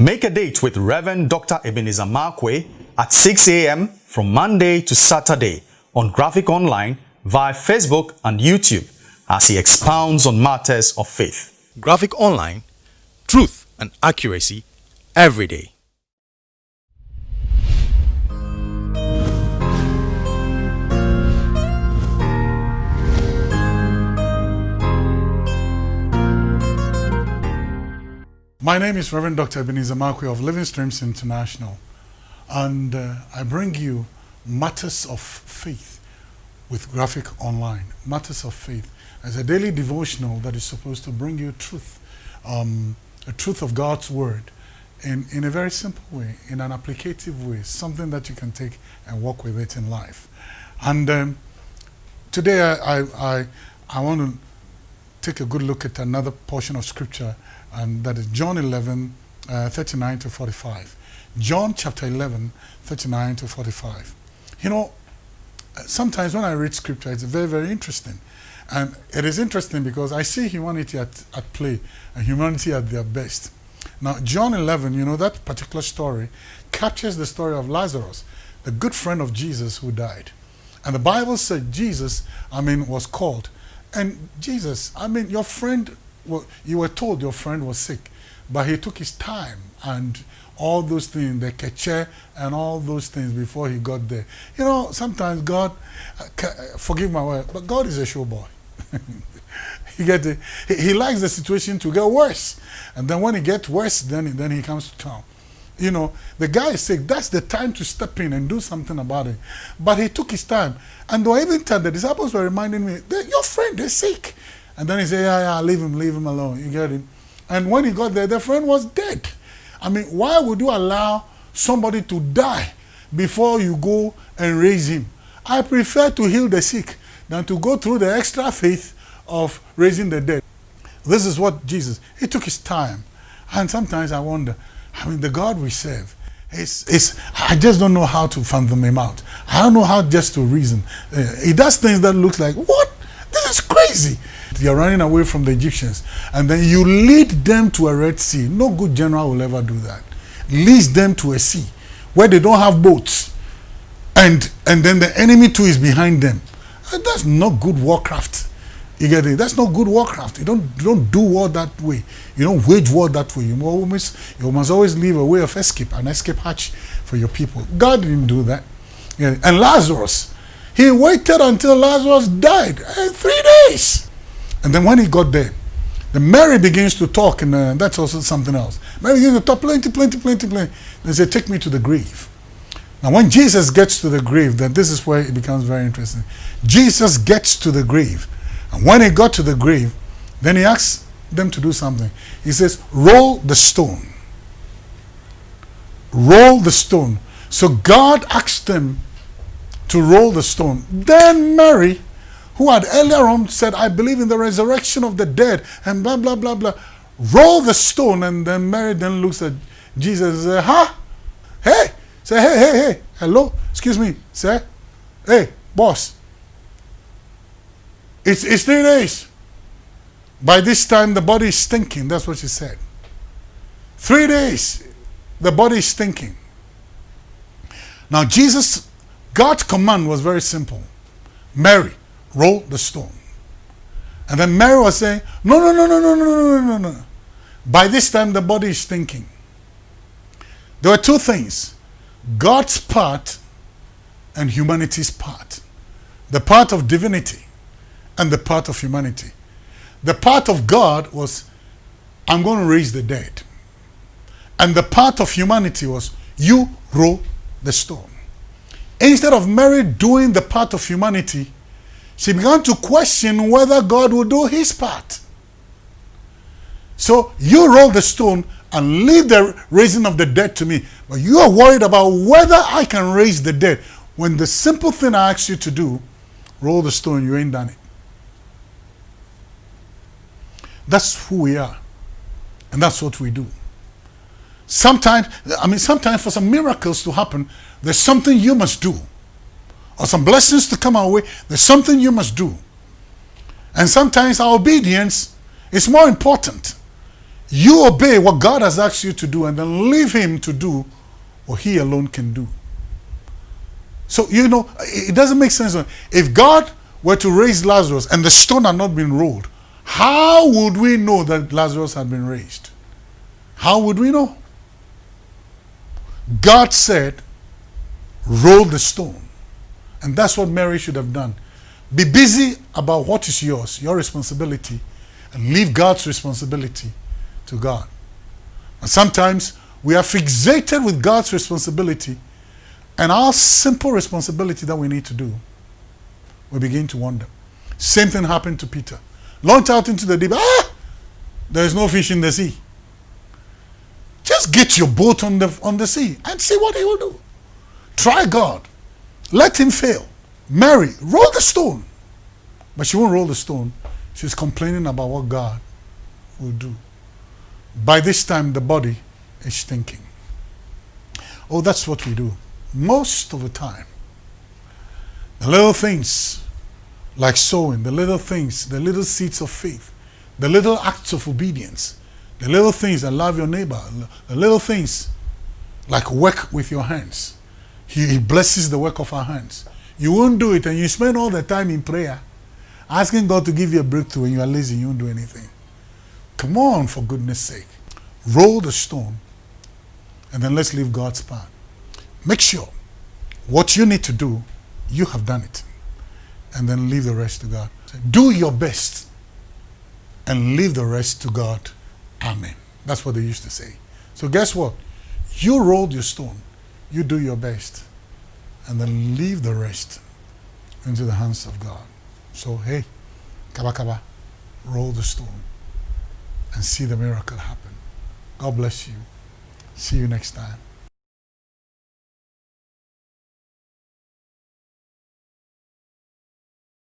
Make a date with Reverend Dr. Ebenezer Markwei at 6 a.m. from Monday to Saturday on Graphic Online via Facebook and YouTube as he expounds on matters of faith. Graphic Online, truth and accuracy every day. My name is Reverend Dr. Ebenezer Markwei of Living Streams International, and uh, I bring you Matters of Faith with Graphic Online. Matters of Faith as a daily devotional that is supposed to bring you truth, um, a truth of God's Word in, in a very simple way, in an applicative way, something that you can take and walk with it in life. And um, today I, I, I, I want to take a good look at another portion of Scripture and that is John 11, uh, 39 to 45. John chapter 11, 39 to 45. You know, sometimes when I read scripture, it's very, very interesting. And it is interesting because I see humanity at, at play and humanity at their best. Now, John 11, you know, that particular story captures the story of Lazarus, the good friend of Jesus who died. And the Bible said Jesus, I mean, was called. And Jesus, I mean, your friend well, you were told your friend was sick, but he took his time and all those things, the keche and all those things before he got there. You know, sometimes God, uh, uh forgive my word, but God is a showboy. you get it? He, he, likes the situation to get worse. And then when it gets worse, then, then he comes to town. You know, the guy is sick. That's the time to step in and do something about it. But he took his time. And though even time the disciples were reminding me, your friend is sick. And then he said, yeah, yeah, leave him, leave him alone. You get it? And when he got there, the friend was dead. I mean, why would you allow somebody to die before you go and raise him? I prefer to heal the sick than to go through the extra faith of raising the dead. This is what Jesus, he took his time. And sometimes I wonder, I mean, the God we serve, it's, I just don't know how to fathom him out. I don't know how just to reason. Uh, he does things that look like, what? This is crazy. You're running away from the Egyptians. And then you lead them to a Red Sea. No good general will ever do that. Leads them to a sea where they don't have boats. And, and then the enemy too is behind them. And that's not good warcraft. You get it? That's not good warcraft. You don't, you don't do war that way. You don't wage war that way. You must, you must always leave a way of escape, an escape hatch for your people. God didn't do that. And Lazarus, he waited until Lazarus died. In three days. And then when he got there, the Mary begins to talk, and uh, that's also something else. Mary begins to talk plenty, plenty, plenty, plenty. They say, take me to the grave. Now when Jesus gets to the grave, then this is where it becomes very interesting. Jesus gets to the grave. And when he got to the grave, then he asks them to do something. He says, roll the stone. Roll the stone. So God asked them to roll the stone. Then Mary who had earlier on said, I believe in the resurrection of the dead, and blah, blah, blah, blah, roll the stone, and then Mary then looks at Jesus and says, huh? Hey, say, hey, hey, hey, hello, excuse me, say, hey, boss, it's, it's three days. By this time, the body is stinking. That's what she said. Three days, the body is stinking. Now, Jesus, God's command was very simple. Mary, roll the stone. And then Mary was saying, no, no, no, no, no, no, no, no, no. By this time, the body is thinking. There were two things. God's part and humanity's part. The part of divinity and the part of humanity. The part of God was, I'm going to raise the dead. And the part of humanity was, you roll the stone. Instead of Mary doing the part of humanity, she began to question whether God would do his part. So you roll the stone and leave the raising of the dead to me. But you are worried about whether I can raise the dead. When the simple thing I ask you to do, roll the stone, you ain't done it. That's who we are. And that's what we do. Sometimes, I mean, sometimes for some miracles to happen, there's something you must do or some blessings to come our way, there's something you must do. And sometimes our obedience is more important. You obey what God has asked you to do and then leave Him to do what He alone can do. So, you know, it doesn't make sense. If God were to raise Lazarus and the stone had not been rolled, how would we know that Lazarus had been raised? How would we know? God said, roll the stone. And that's what Mary should have done. Be busy about what is yours, your responsibility, and leave God's responsibility to God. And sometimes we are fixated with God's responsibility and our simple responsibility that we need to do. We begin to wonder. Same thing happened to Peter. Launched out into the deep. Ah! There is no fish in the sea. Just get your boat on the on the sea and see what he will do. Try God. Let him fail. Mary, roll the stone. But she won't roll the stone. She's complaining about what God will do. By this time, the body is thinking. Oh, that's what we do. Most of the time. The little things, like sowing, the little things, the little seeds of faith, the little acts of obedience, the little things that love your neighbor, the little things like work with your hands. He, he blesses the work of our hands. You won't do it and you spend all the time in prayer asking God to give you a breakthrough and you are lazy, you won't do anything. Come on, for goodness sake. Roll the stone and then let's leave God's path. Make sure what you need to do, you have done it. And then leave the rest to God. Do your best and leave the rest to God. Amen. That's what they used to say. So guess what? You rolled your stone. You do your best. And then leave the rest into the hands of God. So hey, kaba kaba, roll the stone and see the miracle happen. God bless you. See you next time.